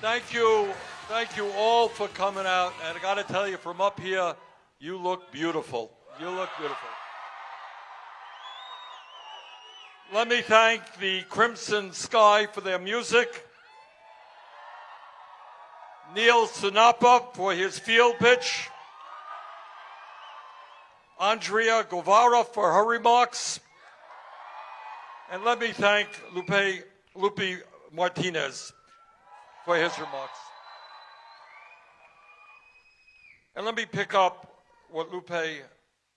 Thank you. Thank you all for coming out. And I got to tell you, from up here, you look beautiful. You look beautiful. Let me thank the Crimson Sky for their music. Neil Sinapa for his field pitch. Andrea Guevara for her remarks. And let me thank Lupe, Lupe Martinez for his remarks. And let me pick up what Lupe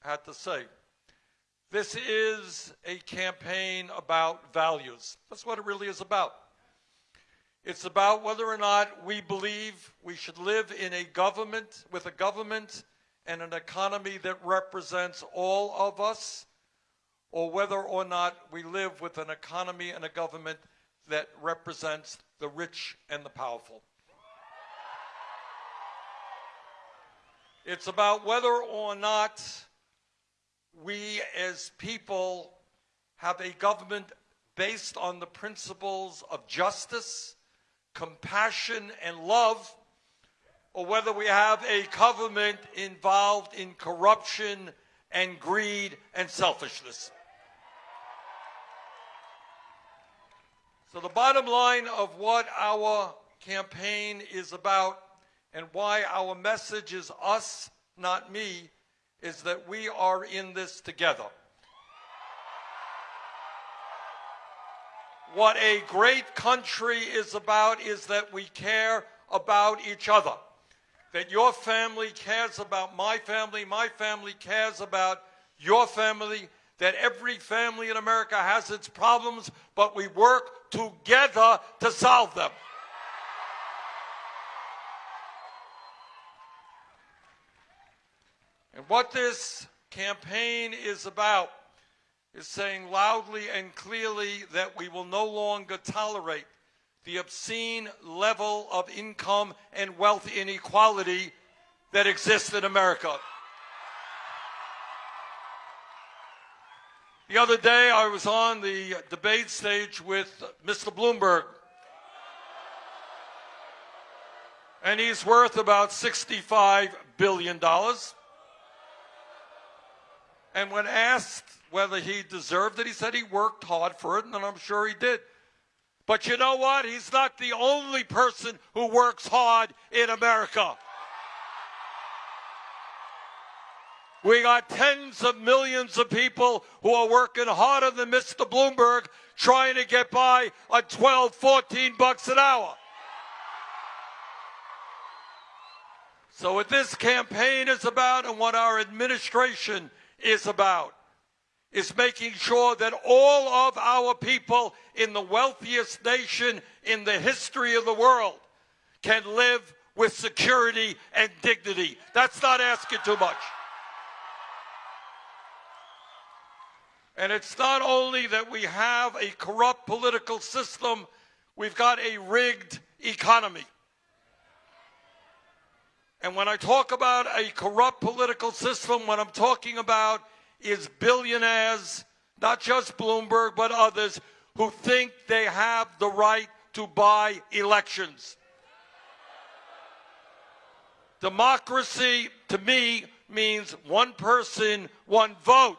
had to say. This is a campaign about values. That's what it really is about. It's about whether or not we believe we should live in a government with a government and an economy that represents all of us, or whether or not we live with an economy and a government that represents the rich and the powerful. It's about whether or not we as people have a government based on the principles of justice, compassion, and love, or whether we have a government involved in corruption and greed and selfishness. So the bottom line of what our campaign is about and why our message is us, not me, is that we are in this together. What a great country is about is that we care about each other. That your family cares about my family, my family cares about your family, that every family in America has its problems, but we work together to solve them. And what this campaign is about is saying loudly and clearly that we will no longer tolerate the obscene level of income and wealth inequality that exists in America. The other day, I was on the debate stage with Mr. Bloomberg, and he's worth about $65 billion. And when asked whether he deserved it, he said he worked hard for it, and I'm sure he did. But you know what? He's not the only person who works hard in America. We got tens of millions of people who are working harder than Mr. Bloomberg trying to get by on 12, 14 bucks an hour. So what this campaign is about and what our administration is about is making sure that all of our people in the wealthiest nation in the history of the world can live with security and dignity. That's not asking too much. And it's not only that we have a corrupt political system, we've got a rigged economy. And when I talk about a corrupt political system, what I'm talking about is billionaires, not just Bloomberg, but others, who think they have the right to buy elections. Democracy, to me, means one person, one vote.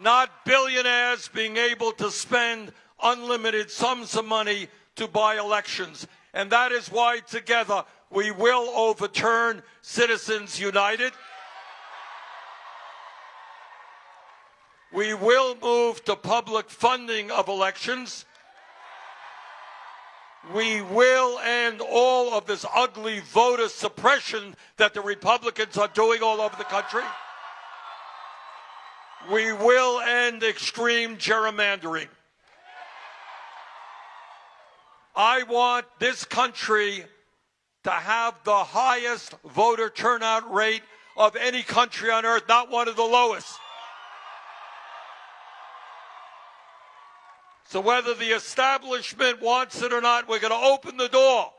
Not billionaires being able to spend unlimited sums of money to buy elections. And that is why together we will overturn Citizens United. We will move to public funding of elections. We will end all of this ugly voter suppression that the Republicans are doing all over the country. We will end extreme gerrymandering. I want this country to have the highest voter turnout rate of any country on earth, not one of the lowest. So whether the establishment wants it or not, we're going to open the door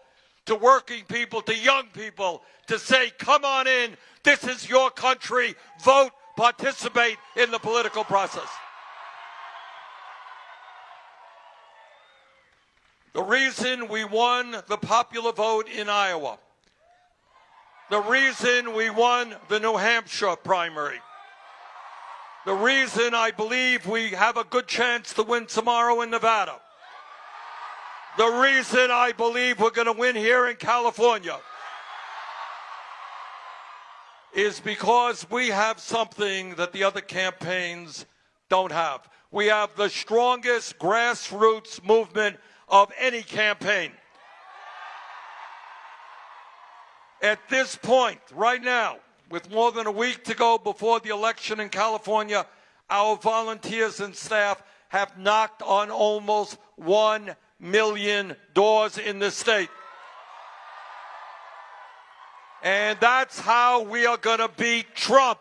to working people, to young people, to say, come on in. This is your country. Vote participate in the political process. The reason we won the popular vote in Iowa, the reason we won the New Hampshire primary, the reason I believe we have a good chance to win tomorrow in Nevada, the reason I believe we're going to win here in California is because we have something that the other campaigns don't have. We have the strongest grassroots movement of any campaign. At this point, right now, with more than a week to go before the election in California, our volunteers and staff have knocked on almost 1 million doors in the state. And that's how we are going to beat Trump.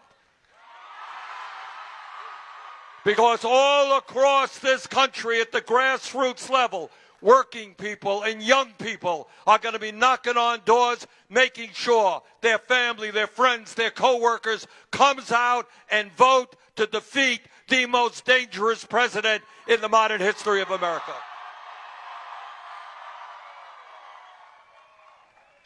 Because all across this country at the grassroots level, working people and young people are going to be knocking on doors, making sure their family, their friends, their coworkers comes out and vote to defeat the most dangerous president in the modern history of America.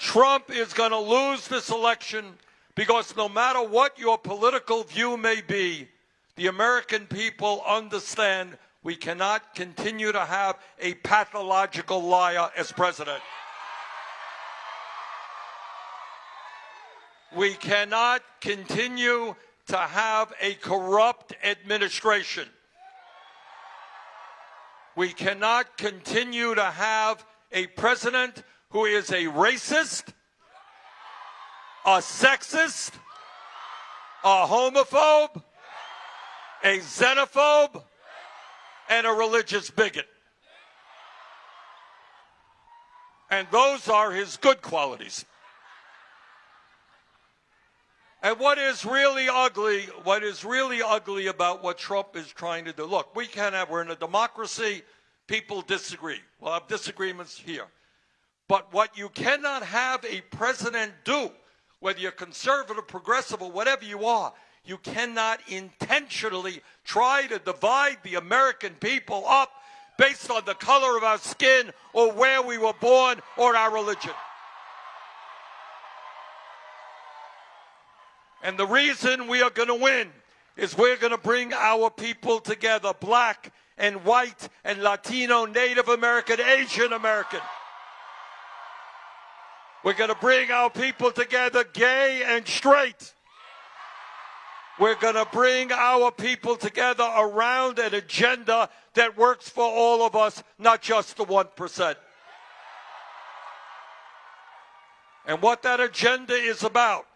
Trump is going to lose this election because no matter what your political view may be, the American people understand we cannot continue to have a pathological liar as president. We cannot continue to have a corrupt administration. We cannot continue to have a president who is a racist, a sexist, a homophobe, a xenophobe, and a religious bigot. And those are his good qualities. And what is really ugly, what is really ugly about what Trump is trying to do, look, we can have, we're in a democracy, people disagree. We'll have disagreements here. But what you cannot have a president do, whether you're conservative, progressive, or whatever you are, you cannot intentionally try to divide the American people up based on the color of our skin or where we were born or our religion. And the reason we are going to win is we're going to bring our people together, black and white and Latino, Native American, Asian American. We're going to bring our people together, gay and straight. We're going to bring our people together around an agenda that works for all of us, not just the 1%. And what that agenda is about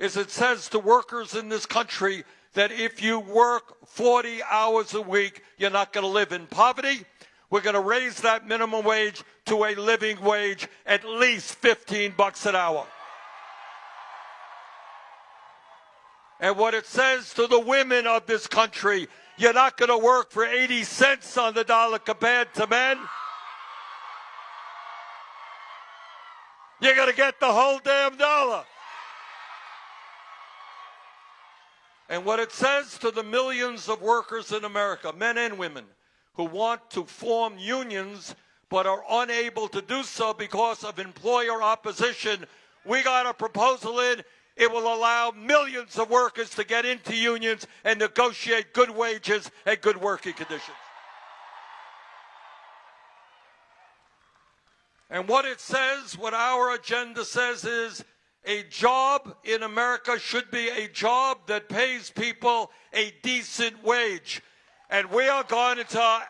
is it says to workers in this country that if you work 40 hours a week, you're not going to live in poverty. We're going to raise that minimum wage to a living wage at least 15 bucks an hour. And what it says to the women of this country, you're not going to work for 80 cents on the dollar compared to men. You're going to get the whole damn dollar. And what it says to the millions of workers in America, men and women, who want to form unions but are unable to do so because of employer opposition, we got a proposal in it will allow millions of workers to get into unions and negotiate good wages and good working conditions. And what it says, what our agenda says is a job in America should be a job that pays people a decent wage. And we are going to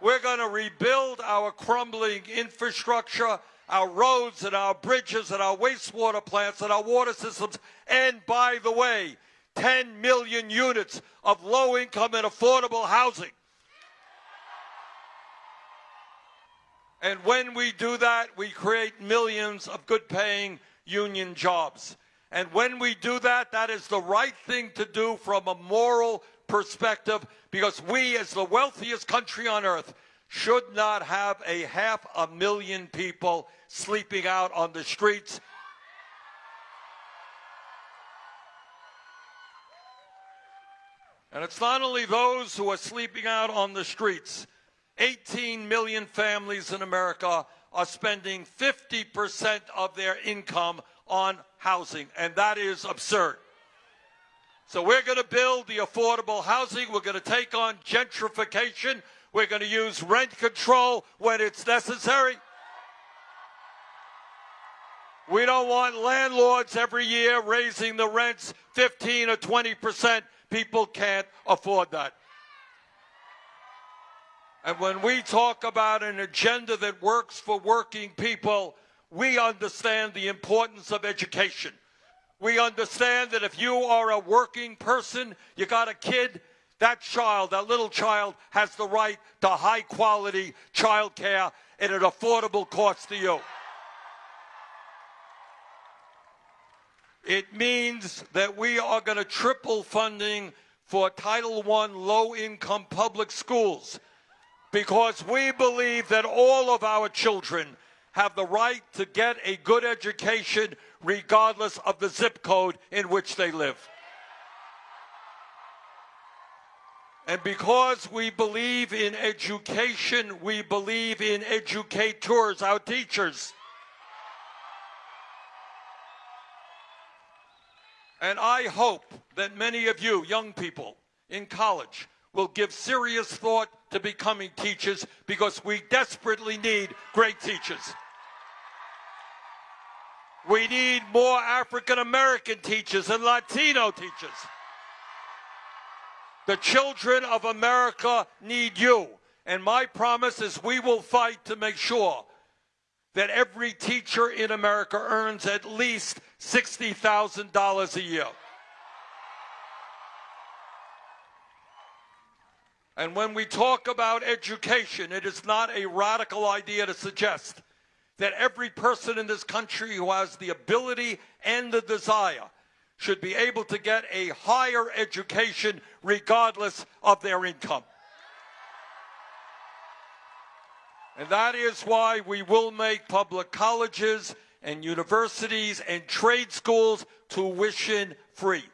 we're going to rebuild our crumbling infrastructure our roads and our bridges and our wastewater plants and our water systems. And by the way, 10 million units of low income and affordable housing. And when we do that, we create millions of good paying union jobs. And when we do that, that is the right thing to do from a moral perspective because we, as the wealthiest country on earth, should not have a half a million people sleeping out on the streets. And it's not only those who are sleeping out on the streets. 18 million families in America are spending 50% of their income on housing, and that is absurd. So we're going to build the affordable housing. We're going to take on gentrification. We're going to use rent control when it's necessary. We don't want landlords every year raising the rents 15 or 20 percent. People can't afford that. And when we talk about an agenda that works for working people, we understand the importance of education. We understand that if you are a working person, you got a kid, that child, that little child, has the right to high quality child care at an affordable cost to you. It means that we are going to triple funding for Title I low income public schools because we believe that all of our children have the right to get a good education regardless of the zip code in which they live. And because we believe in education, we believe in educators, our teachers. And I hope that many of you, young people in college, will give serious thought to becoming teachers because we desperately need great teachers. We need more African American teachers and Latino teachers. The children of America need you. And my promise is we will fight to make sure that every teacher in America earns at least $60,000 a year. And when we talk about education, it is not a radical idea to suggest that every person in this country who has the ability and the desire should be able to get a higher education regardless of their income. And that is why we will make public colleges and universities and trade schools tuition free.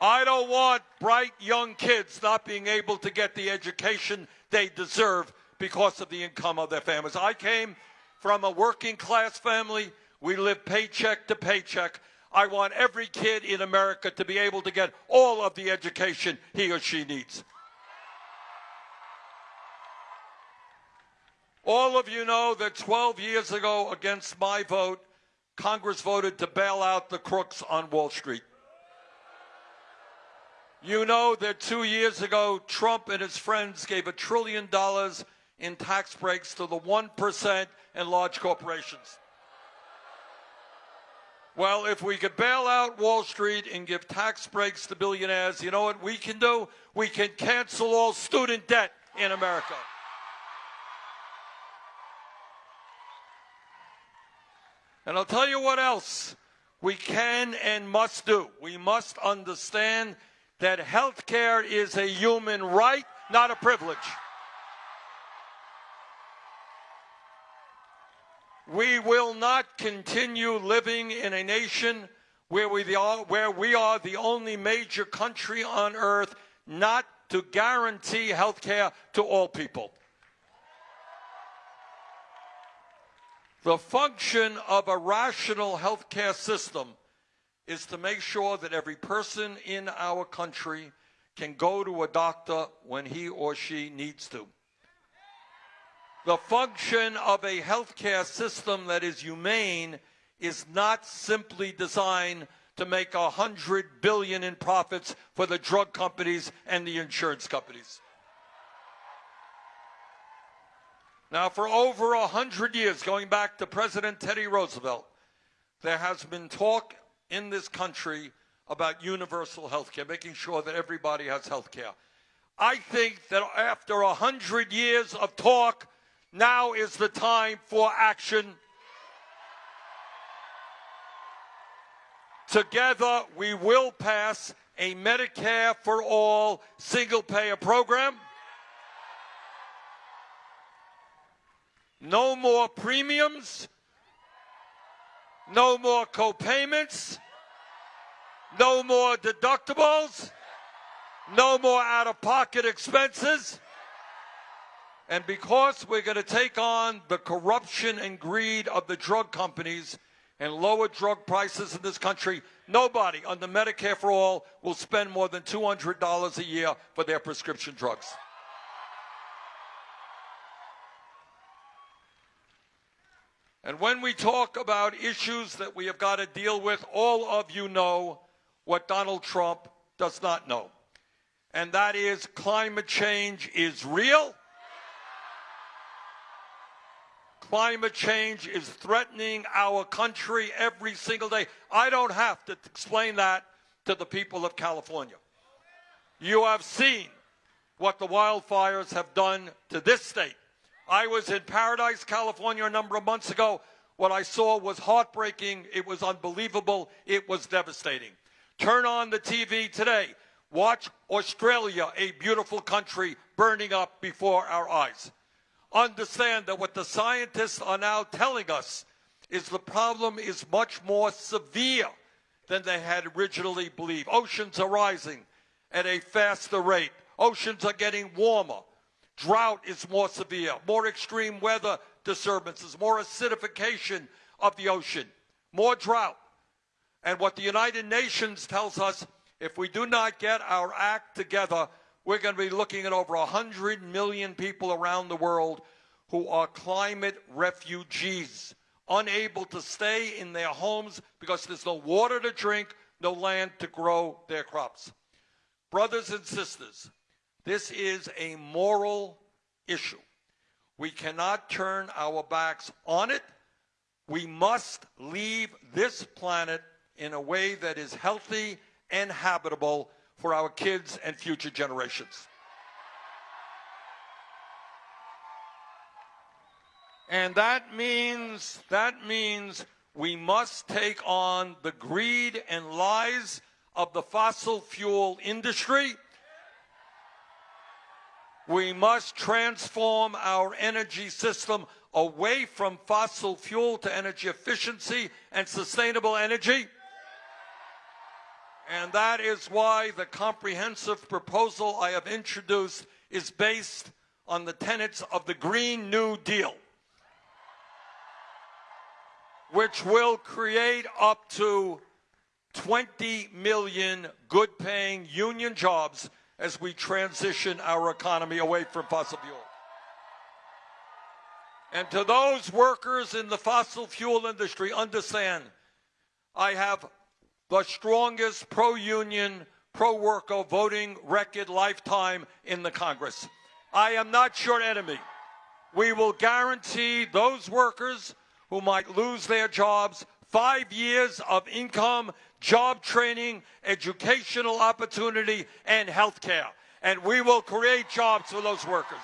I don't want bright young kids not being able to get the education they deserve because of the income of their families. I came from a working class family. We live paycheck to paycheck. I want every kid in America to be able to get all of the education he or she needs. All of you know that 12 years ago, against my vote, Congress voted to bail out the crooks on Wall Street. You know that two years ago, Trump and his friends gave a trillion dollars in tax breaks to the 1% and large corporations. Well, if we could bail out Wall Street and give tax breaks to billionaires, you know what we can do? We can cancel all student debt in America. And I'll tell you what else we can and must do. We must understand that health care is a human right, not a privilege. We will not continue living in a nation where we, are, where we are the only major country on earth not to guarantee health care to all people. The function of a rational healthcare system is to make sure that every person in our country can go to a doctor when he or she needs to. The function of a healthcare system that is humane is not simply designed to make a hundred billion in profits for the drug companies and the insurance companies. Now, for over a hundred years, going back to President Teddy Roosevelt, there has been talk in this country about universal health care, making sure that everybody has health care. I think that after a hundred years of talk, now is the time for action. Together, we will pass a Medicare for all single payer program. No more premiums. No more co-payments. No more deductibles. No more out-of-pocket expenses. And because we're going to take on the corruption and greed of the drug companies and lower drug prices in this country, nobody under Medicare for All will spend more than $200 a year for their prescription drugs. And when we talk about issues that we have got to deal with, all of you know what Donald Trump does not know. And that is climate change is real Climate change is threatening our country every single day. I don't have to explain that to the people of California. You have seen what the wildfires have done to this state. I was in Paradise, California a number of months ago. What I saw was heartbreaking. It was unbelievable. It was devastating. Turn on the TV today. Watch Australia, a beautiful country, burning up before our eyes understand that what the scientists are now telling us is the problem is much more severe than they had originally believed. Oceans are rising at a faster rate. Oceans are getting warmer. Drought is more severe. More extreme weather disturbances. More acidification of the ocean. More drought. And what the United Nations tells us, if we do not get our act together, we're going to be looking at over 100 million people around the world who are climate refugees, unable to stay in their homes because there's no water to drink, no land to grow their crops. Brothers and sisters, this is a moral issue. We cannot turn our backs on it. We must leave this planet in a way that is healthy and habitable for our kids and future generations. And that means, that means we must take on the greed and lies of the fossil fuel industry. We must transform our energy system away from fossil fuel to energy efficiency and sustainable energy. And that is why the comprehensive proposal I have introduced is based on the tenets of the Green New Deal, which will create up to 20 million good paying union jobs as we transition our economy away from fossil fuel. And to those workers in the fossil fuel industry, understand I have the strongest pro-union, pro-worker voting record lifetime in the Congress. I am not your enemy. We will guarantee those workers who might lose their jobs five years of income, job training, educational opportunity, and health care. And we will create jobs for those workers.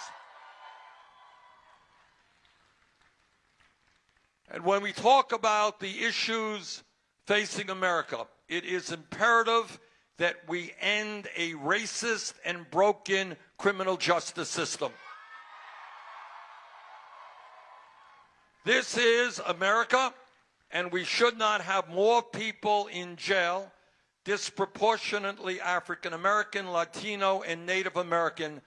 And when we talk about the issues facing America, it is imperative that we end a racist and broken criminal justice system. This is America, and we should not have more people in jail, disproportionately African American, Latino, and Native American,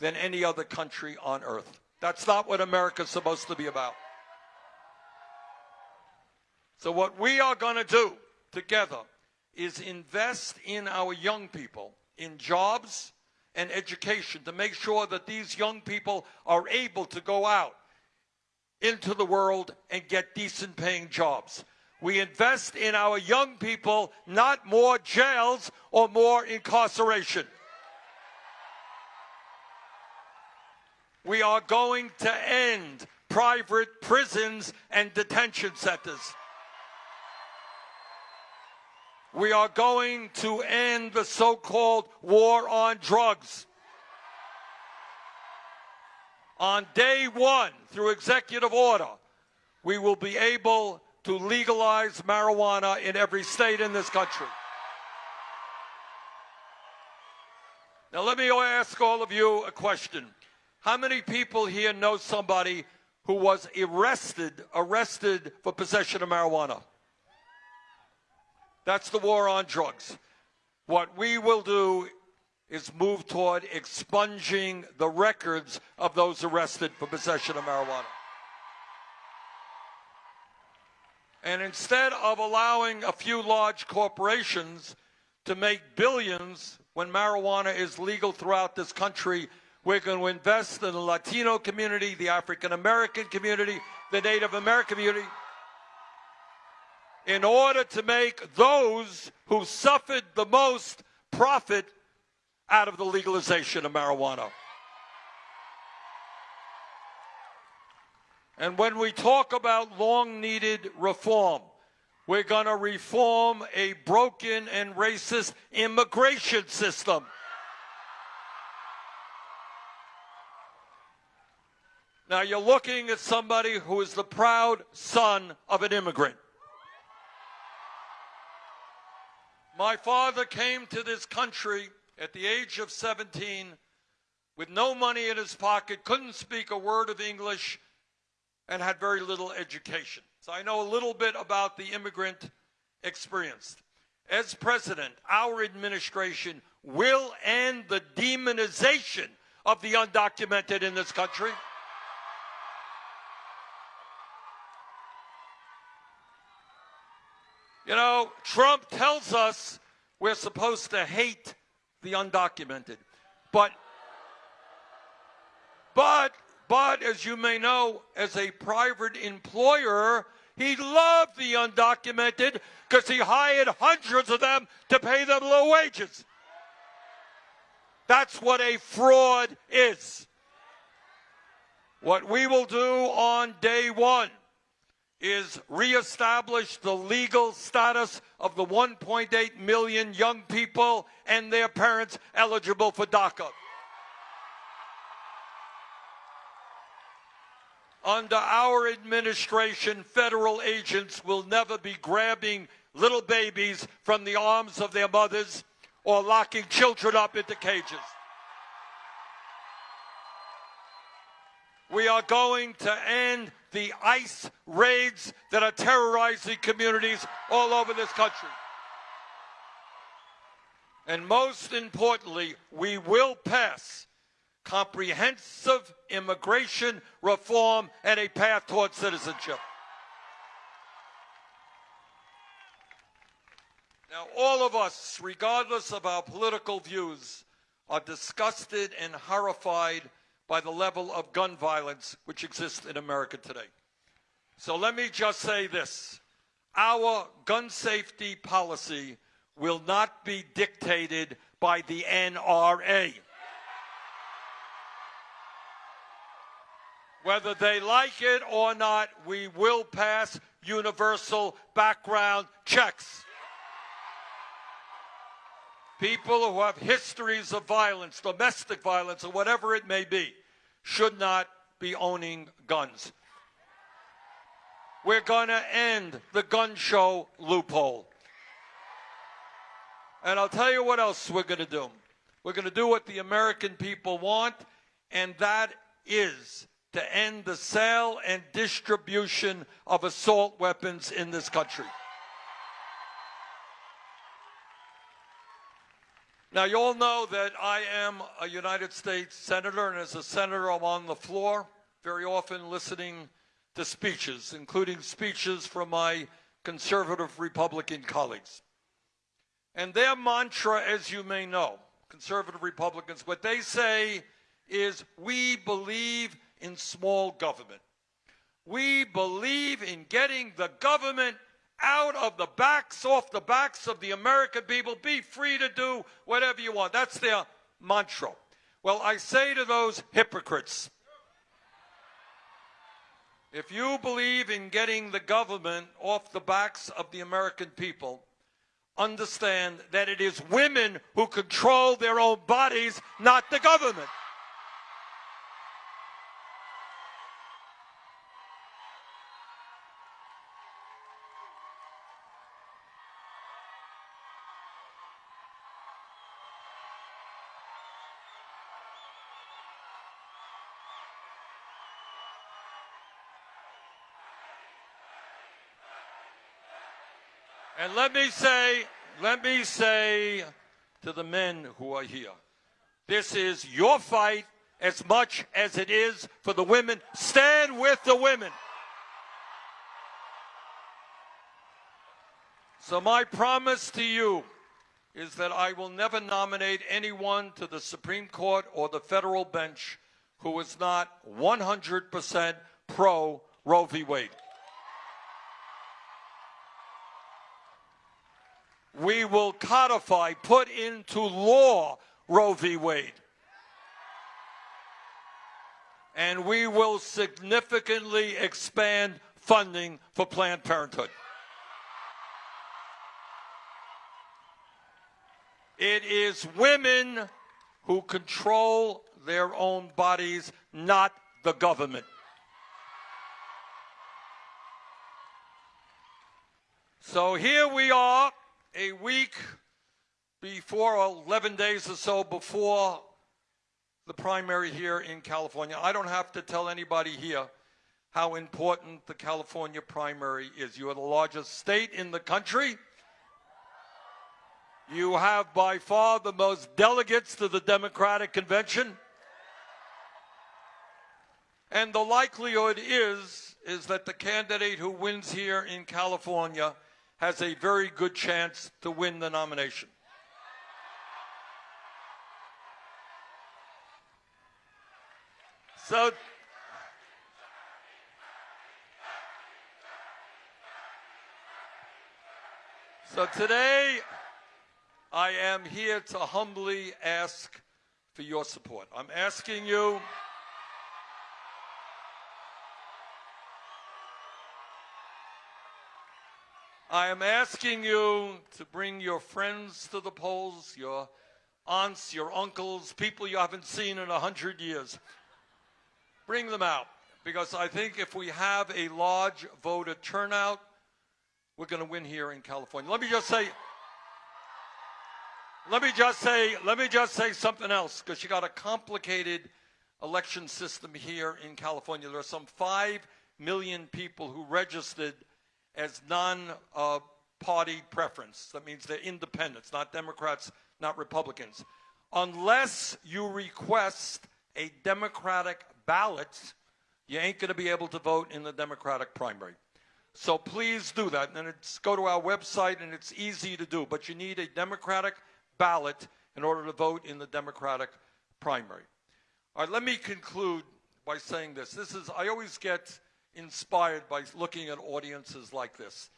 than any other country on earth. That's not what America's supposed to be about. So, what we are going to do together is invest in our young people in jobs and education to make sure that these young people are able to go out into the world and get decent paying jobs. We invest in our young people, not more jails or more incarceration. We are going to end private prisons and detention centers. We are going to end the so-called war on drugs. On day one, through executive order, we will be able to legalize marijuana in every state in this country. Now, let me ask all of you a question. How many people here know somebody who was arrested, arrested for possession of marijuana? That's the war on drugs. What we will do is move toward expunging the records of those arrested for possession of marijuana. And instead of allowing a few large corporations to make billions when marijuana is legal throughout this country, we're going to invest in the Latino community, the African American community, the Native American community, in order to make those who suffered the most profit out of the legalization of marijuana. And when we talk about long needed reform, we're going to reform a broken and racist immigration system. Now, you're looking at somebody who is the proud son of an immigrant. My father came to this country at the age of 17 with no money in his pocket, couldn't speak a word of English, and had very little education. So I know a little bit about the immigrant experience. As president, our administration will end the demonization of the undocumented in this country. You know, Trump tells us we're supposed to hate the undocumented. But, but, but, as you may know, as a private employer, he loved the undocumented because he hired hundreds of them to pay them low wages. That's what a fraud is. What we will do on day one is reestablish the legal status of the 1.8 million young people and their parents eligible for DACA. Under our administration, federal agents will never be grabbing little babies from the arms of their mothers or locking children up into cages. We are going to end the ICE raids that are terrorizing communities all over this country. And most importantly, we will pass comprehensive immigration reform and a path towards citizenship. Now, all of us, regardless of our political views, are disgusted and horrified by the level of gun violence which exists in America today. So let me just say this. Our gun safety policy will not be dictated by the NRA. Whether they like it or not, we will pass universal background checks. People who have histories of violence, domestic violence, or whatever it may be, should not be owning guns. We're going to end the gun show loophole. And I'll tell you what else we're going to do. We're going to do what the American people want, and that is to end the sale and distribution of assault weapons in this country. Now, you all know that I am a United States Senator, and as a Senator, I'm on the floor, very often listening to speeches, including speeches from my conservative Republican colleagues. And their mantra, as you may know, conservative Republicans, what they say is, we believe in small government. We believe in getting the government out of the backs, off the backs of the American people. Be free to do whatever you want. That's their mantra. Well, I say to those hypocrites, if you believe in getting the government off the backs of the American people, understand that it is women who control their own bodies, not the government. And let me say, let me say to the men who are here, This is your fight as much as it is for the women. Stand with the women. So, my promise to you is that I will never nominate anyone to the Supreme Court or the federal bench who is not 100% pro Roe v. Wade. We will codify, put into law Roe v. Wade. And we will significantly expand funding for Planned Parenthood. It is women who control their own bodies, not the government. So here we are, a week before, 11 days or so before the primary here in California. I don't have to tell anybody here how important the California primary is. You are the largest state in the country. You have by far the most delegates to the Democratic Convention. And the likelihood is, is that the candidate who wins here in California has a very good chance to win the nomination. So, so today, I am here to humbly ask for your support. I'm asking you. I am asking you to bring your friends to the polls, your aunts, your uncles, people you haven't seen in a hundred years. Bring them out because I think if we have a large voter turnout, we're going to win here in California. Let me just say, let me just say, let me just say something else, because you got a complicated election system here in California. There are some five million people who registered as non-party uh, preference. That means they're independents, not Democrats, not Republicans. Unless you request a Democratic ballot, you ain't going to be able to vote in the Democratic primary. So please do that. And it's go to our website, and it's easy to do. But you need a Democratic ballot in order to vote in the Democratic primary. All right, let me conclude by saying this. This is, I always get inspired by looking at audiences like this.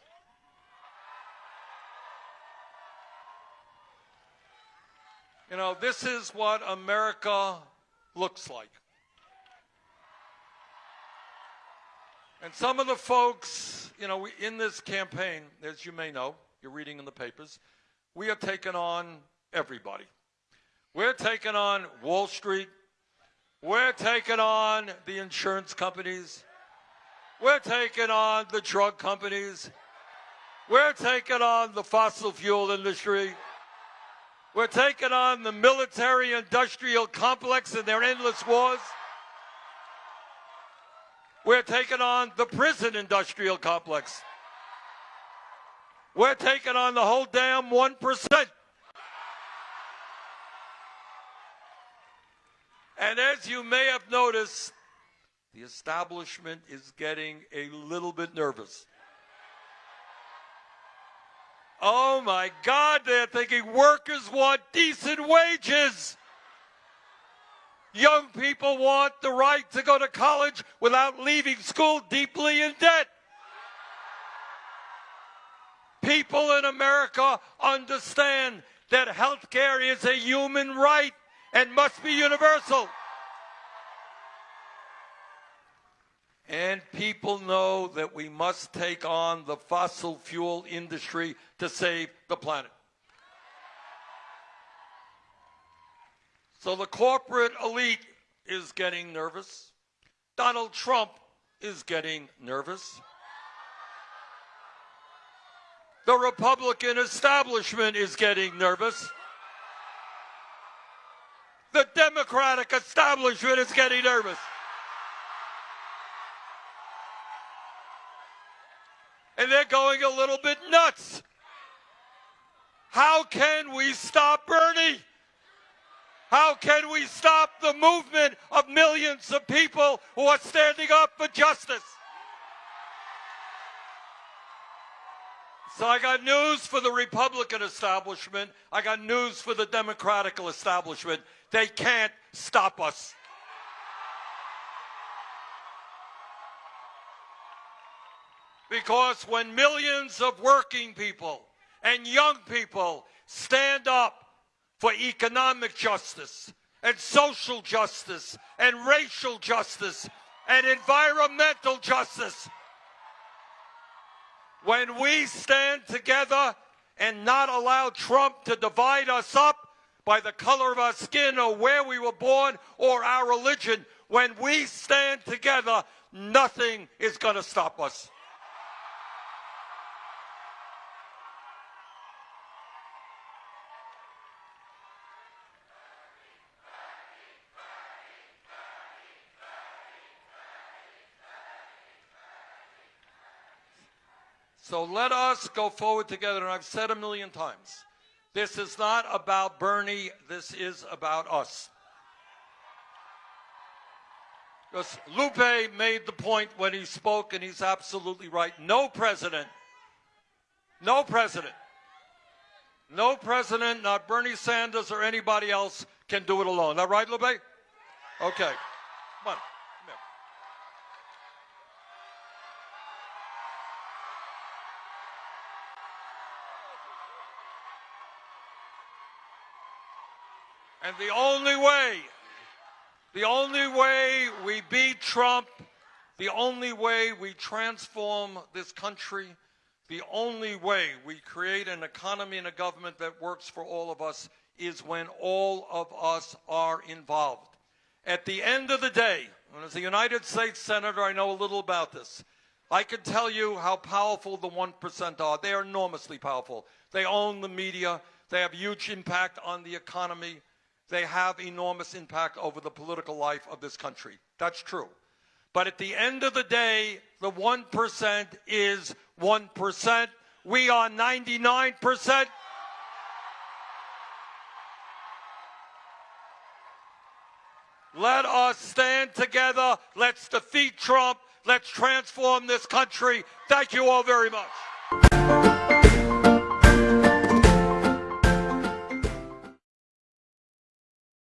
You know, this is what America looks like. And some of the folks, you know, in this campaign, as you may know, you're reading in the papers, we have taken on everybody. We're taking on Wall Street. We're taking on the insurance companies. We're taking on the drug companies. We're taking on the fossil fuel industry. We're taking on the military industrial complex and their endless wars. We're taking on the prison industrial complex. We're taking on the whole damn 1%. And as you may have noticed, the establishment is getting a little bit nervous. Oh my God, they're thinking workers want decent wages. Young people want the right to go to college without leaving school deeply in debt. People in America understand that health care is a human right and must be universal. And people know that we must take on the fossil fuel industry to save the planet. So the corporate elite is getting nervous. Donald Trump is getting nervous. The Republican establishment is getting nervous. The Democratic establishment is getting nervous. And they're going a little bit nuts. How can we stop Bernie? How can we stop the movement of millions of people who are standing up for justice? So I got news for the Republican establishment. I got news for the Democratic establishment. They can't stop us. Because when millions of working people and young people stand up for economic justice and social justice and racial justice and environmental justice, when we stand together and not allow Trump to divide us up by the color of our skin or where we were born or our religion, when we stand together, nothing is going to stop us. So let us go forward together. And I've said a million times, this is not about Bernie. This is about us. Because Lupe made the point when he spoke, and he's absolutely right. No president, no president, no president, not Bernie Sanders or anybody else, can do it alone. Is that right, Lupe? Okay. Come on. And the only way, the only way we beat Trump, the only way we transform this country, the only way we create an economy and a government that works for all of us is when all of us are involved. At the end of the day, and as a United States Senator, I know a little about this. I can tell you how powerful the 1% are. They are enormously powerful. They own the media. They have huge impact on the economy they have enormous impact over the political life of this country. That's true. But at the end of the day, the 1% is 1%. We are 99%. Let us stand together. Let's defeat Trump. Let's transform this country. Thank you all very much.